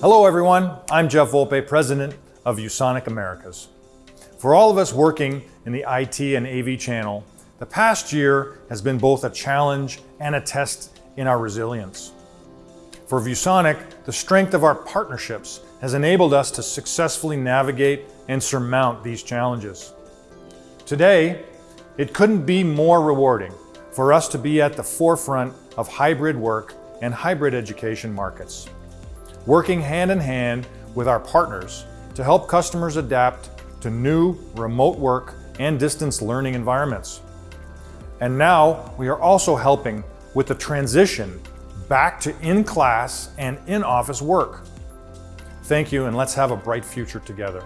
Hello everyone, I'm Jeff Volpe, President of ViewSonic Americas. For all of us working in the IT and AV channel, the past year has been both a challenge and a test in our resilience. For ViewSonic, the strength of our partnerships has enabled us to successfully navigate and surmount these challenges. Today, it couldn't be more rewarding for us to be at the forefront of hybrid work and hybrid education markets, working hand in hand with our partners to help customers adapt to new remote work and distance learning environments. And now we are also helping with the transition back to in-class and in-office work. Thank you and let's have a bright future together.